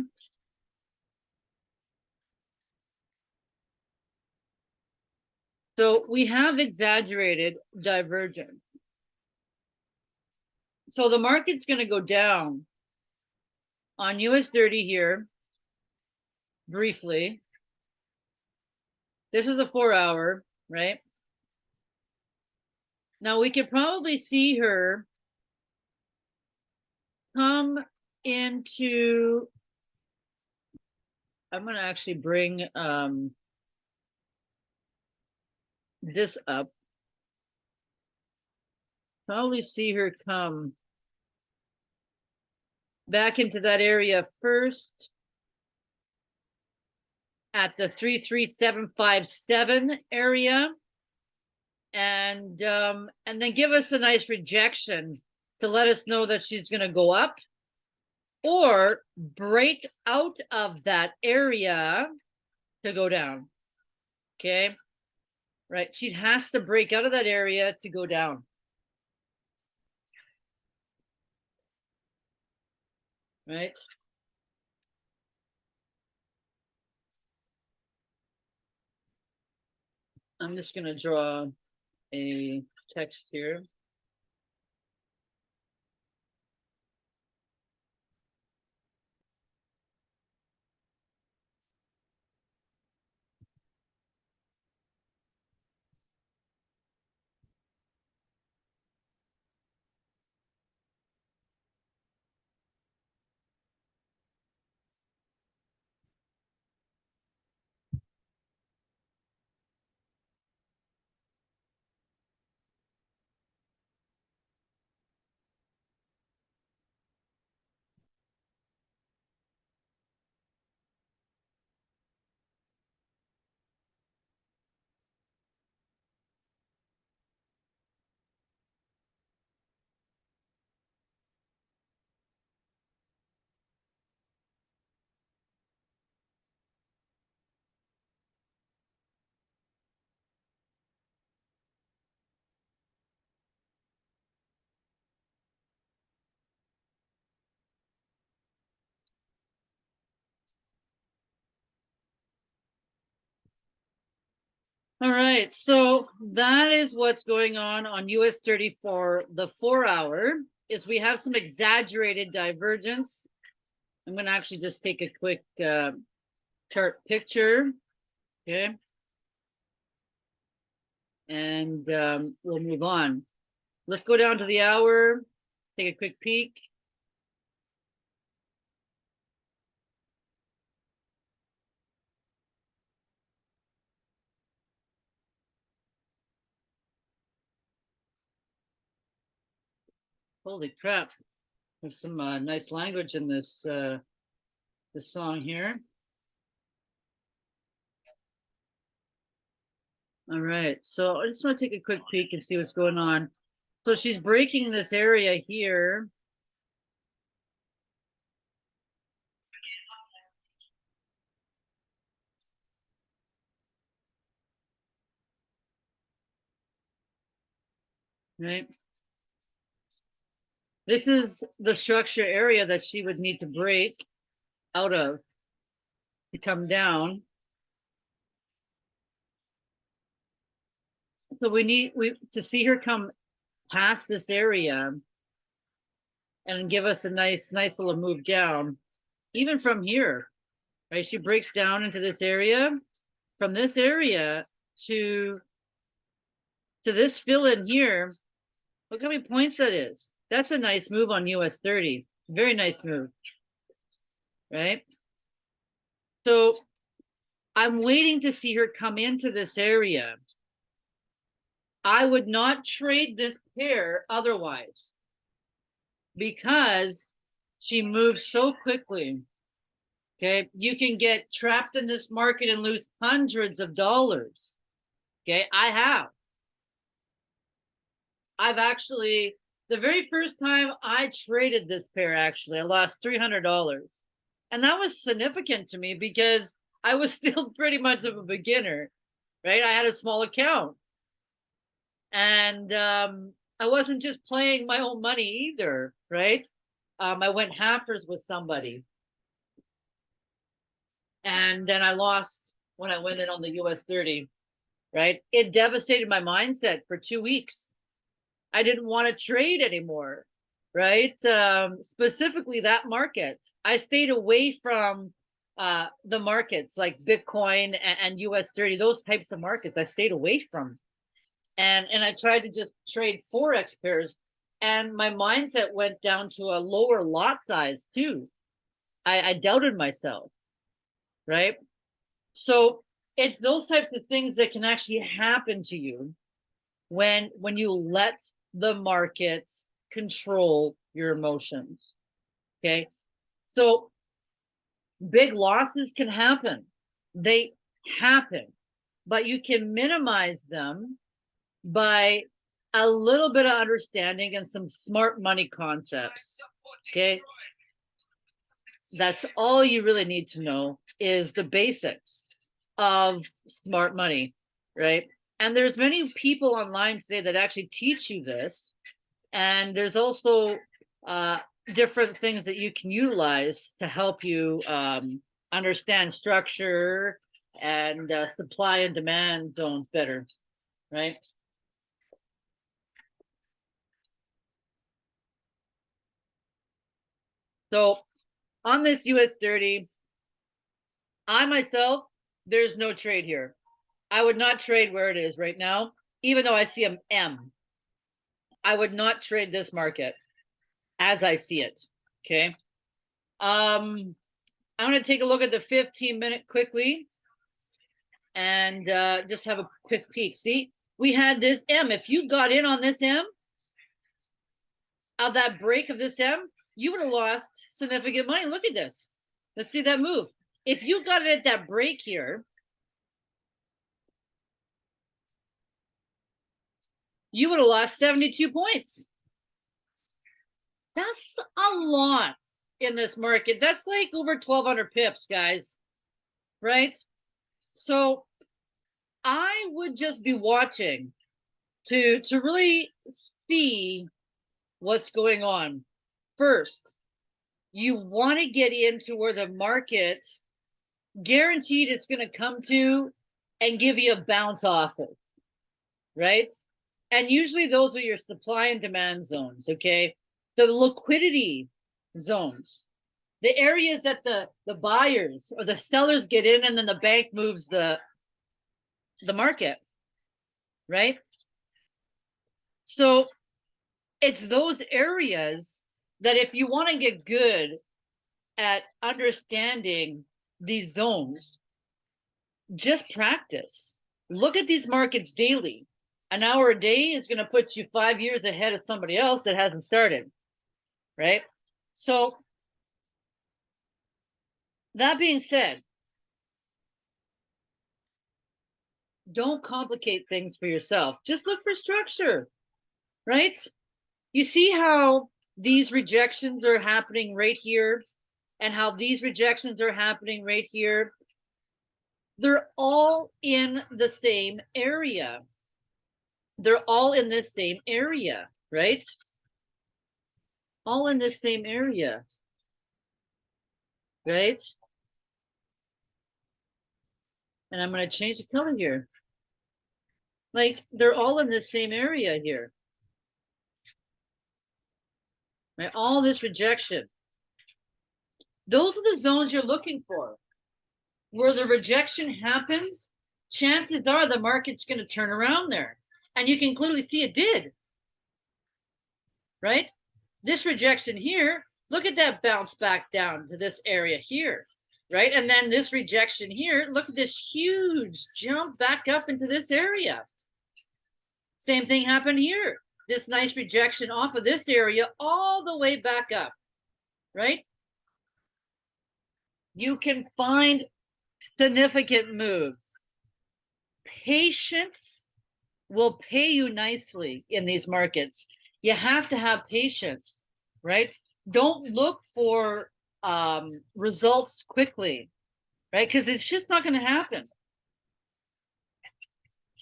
So we have exaggerated divergence. So the market's going to go down on US 30 here briefly. This is a four hour, right? Now we could probably see her come into, I'm going to actually bring um, this up. Probably see her come back into that area first at the 33757 area and um and then give us a nice rejection to let us know that she's going to go up or break out of that area to go down okay? Right she has to break out of that area to go down. Right? I'm just going to draw a text here All right, so that is what's going on on US 34, the four hour is we have some exaggerated divergence. I'm going to actually just take a quick uh, chart picture. Okay. And um, we'll move on. Let's go down to the hour, take a quick peek. Holy crap. There's some uh, nice language in this uh, this song here. All right, so I just want to take a quick peek and see what's going on. So she's breaking this area here. Right. This is the structure area that she would need to break out of to come down. So we need we to see her come past this area and give us a nice, nice little move down, even from here. right? She breaks down into this area. From this area to to this fill in here, look how many points that is. That's a nice move on US 30. Very nice move. Right? So I'm waiting to see her come into this area. I would not trade this pair otherwise because she moves so quickly. Okay, you can get trapped in this market and lose hundreds of dollars. Okay, I have. I've actually, the very first time I traded this pair, actually, I lost $300. And that was significant to me because I was [laughs] still pretty much of a beginner, right? I had a small account. And um, I wasn't just playing my own money either, right? Um, I went halfers with somebody. And then I lost when I went in on the US 30, right? It devastated my mindset for two weeks. I didn't want to trade anymore, right? Um, specifically that market. I stayed away from uh, the markets like Bitcoin and, and US 30, those types of markets I stayed away from. And, and I tried to just trade Forex pairs and my mindset went down to a lower lot size too. I, I doubted myself, right? So it's those types of things that can actually happen to you when when you let the markets control your emotions. Okay. So big losses can happen. They happen, but you can minimize them by a little bit of understanding and some smart money concepts. Okay. That's all you really need to know is the basics of smart money, right? And there's many people online today that actually teach you this. And there's also uh, different things that you can utilize to help you um, understand structure and uh, supply and demand zones better, right? So on this US 30, I myself, there's no trade here. I would not trade where it is right now, even though I see an M. I would not trade this market as I see it. Okay. Um, I'm going to take a look at the 15 minute quickly and uh, just have a quick peek. See, we had this M. If you got in on this M, of that break of this M, you would have lost significant money. Look at this. Let's see that move. If you got it at that break here, you would have lost 72 points. That's a lot in this market. That's like over 1200 pips, guys. Right? So I would just be watching to to really see what's going on. First, you want to get into where the market guaranteed it's going to come to and give you a bounce off it, right? And usually those are your supply and demand zones, okay? The liquidity zones, the areas that the, the buyers or the sellers get in and then the bank moves the, the market, right? So it's those areas that if you want to get good at understanding these zones, just practice. Look at these markets daily. An hour a day is going to put you five years ahead of somebody else that hasn't started, right? So that being said, don't complicate things for yourself. Just look for structure, right? You see how these rejections are happening right here and how these rejections are happening right here. They're all in the same area. They're all in this same area, right? All in the same area, right? And I'm going to change the color here. Like they're all in the same area here right? All this rejection. Those are the zones you're looking for. where the rejection happens, chances are the market's going to turn around there. And you can clearly see it did. Right? This rejection here, look at that bounce back down to this area here. Right? And then this rejection here, look at this huge jump back up into this area. Same thing happened here. This nice rejection off of this area all the way back up. Right? You can find significant moves. Patience will pay you nicely in these markets. You have to have patience, right? Don't look for um, results quickly, right? Because it's just not going to happen.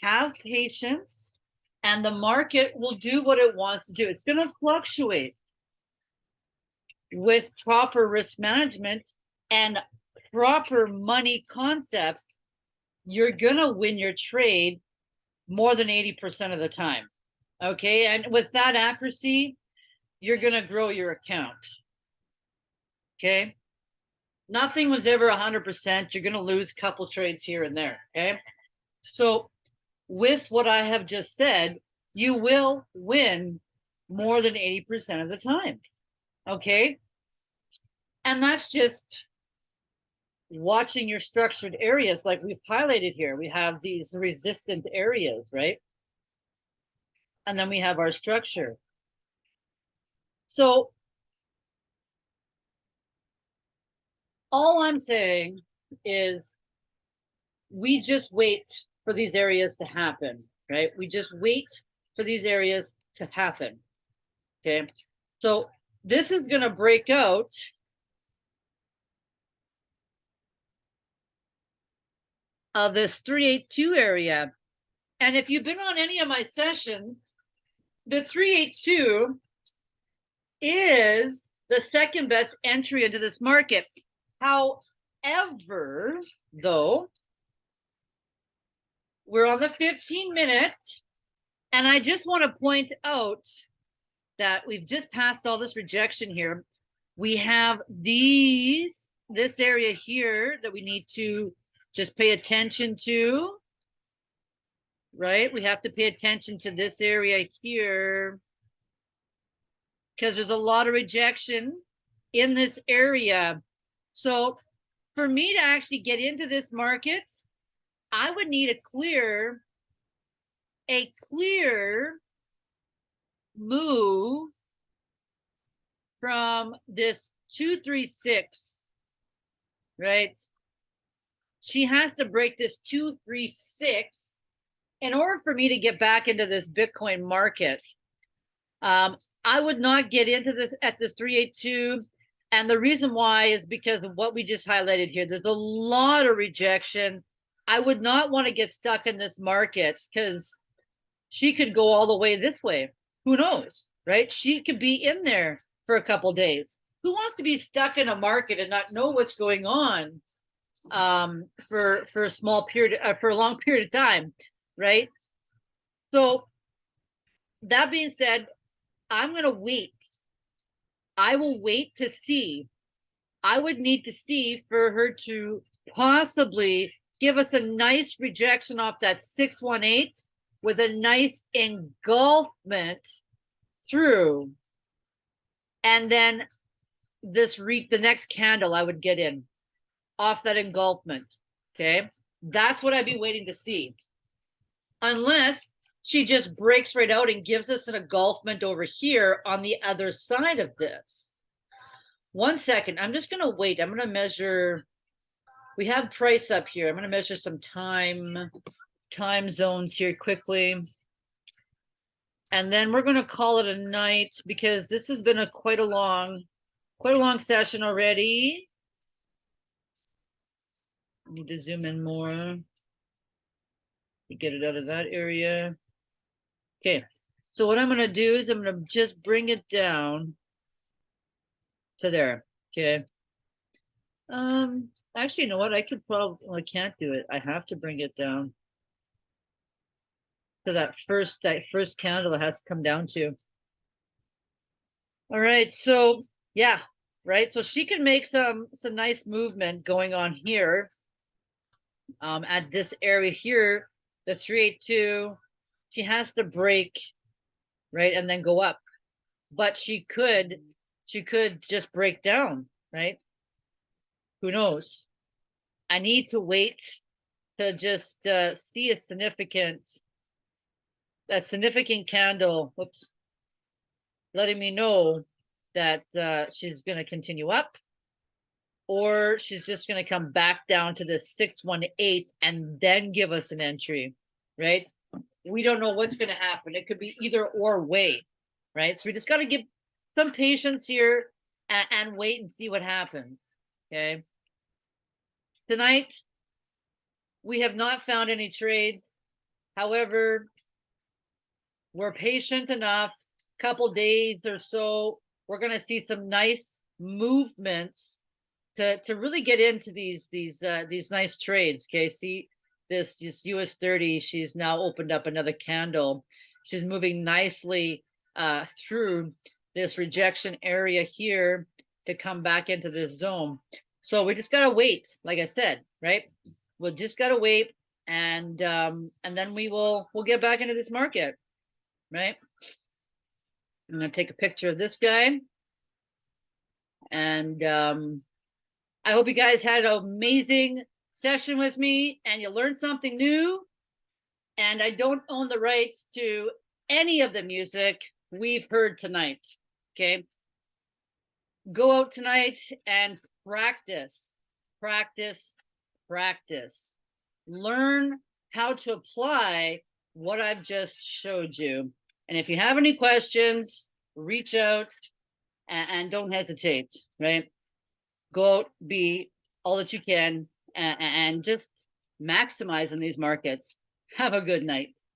Have patience, and the market will do what it wants to do. It's going to fluctuate with proper risk management and proper money concepts, you're going to win your trade more than 80% of the time. Okay. And with that accuracy, you're to grow your account. Okay. Nothing was ever 100%. You're to lose a couple trades here and there. Okay. So, with what I have just said, you will win more than 80% of the time. Okay. And that's just watching your structured areas like we've highlighted here. We have these resistant areas, right? And then we have our structure. So all I'm saying is we just wait for these areas to happen, right? We just wait for these areas to happen. Okay. So this is going to break out of this 382 area. And if you've been on any of my sessions, the 382 is the second best entry into this market. However, though, we're on the 15 minute, and I just want to point out that we've just passed all this rejection here. We have these, this area here that we need to just pay attention to, right? We have to pay attention to this area here because there's a lot of rejection in this area. So for me to actually get into this market, I would need a clear, a clear move from this 236, right? She has to break this 236 in order for me to get back into this Bitcoin market. Um, I would not get into this at this 382. And the reason why is because of what we just highlighted here. There's a lot of rejection. I would not want to get stuck in this market because she could go all the way this way. Who knows, right? She could be in there for a couple days. Who wants to be stuck in a market and not know what's going on? Um, for for a small period uh, for a long period of time, right? So that being said, I'm going to wait. I will wait to see. I would need to see for her to possibly give us a nice rejection off that 618 with a nice engulfment through. And then this reap the next candle I would get in off that engulfment. Okay. That's what I'd be waiting to see. Unless she just breaks right out and gives us an engulfment over here on the other side of this. One second. I'm just going to wait. I'm going to measure. We have price up here. I'm going to measure some time, time zones here quickly. And then we're going to call it a night because this has been a quite a long, quite a long session already. Need to zoom in more. To get it out of that area. Okay, so what I'm gonna do is I'm gonna just bring it down to there, okay? Um, actually, you know what? I could probably, well, I can't do it. I have to bring it down to that first, that first candle it has to come down to. All right, so yeah, right. So she can make some some nice movement going on here um, at this area here, the three eight two, she has to break, right, and then go up. But she could, she could just break down, right? Who knows? I need to wait to just uh, see a significant, a significant candle. Whoops, letting me know that uh, she's going to continue up, or she's just going to come back down to the six one eight and then give us an entry, right? We don't know what's going to happen. It could be either or way, right? So we just got to give some patience here and, and wait and see what happens. Okay. Tonight, we have not found any trades. However, we're patient enough, couple days or so, we're gonna see some nice movements to, to really get into these, these, uh, these nice trades, okay? See, this, this US thirty, she's now opened up another candle. She's moving nicely, uh, through this rejection area here to come back into this zone. So we just gotta wait, like I said, right? We'll just gotta wait and um and then we will we'll get back into this market, right? I'm gonna take a picture of this guy. And um I hope you guys had an amazing session with me and you learned something new. And I don't own the rights to any of the music we've heard tonight. Okay. Go out tonight and practice, practice, practice. Learn how to apply what I've just showed you. And if you have any questions, reach out and, and don't hesitate, right? Go out, be all that you can and, and just maximize in these markets. Have a good night.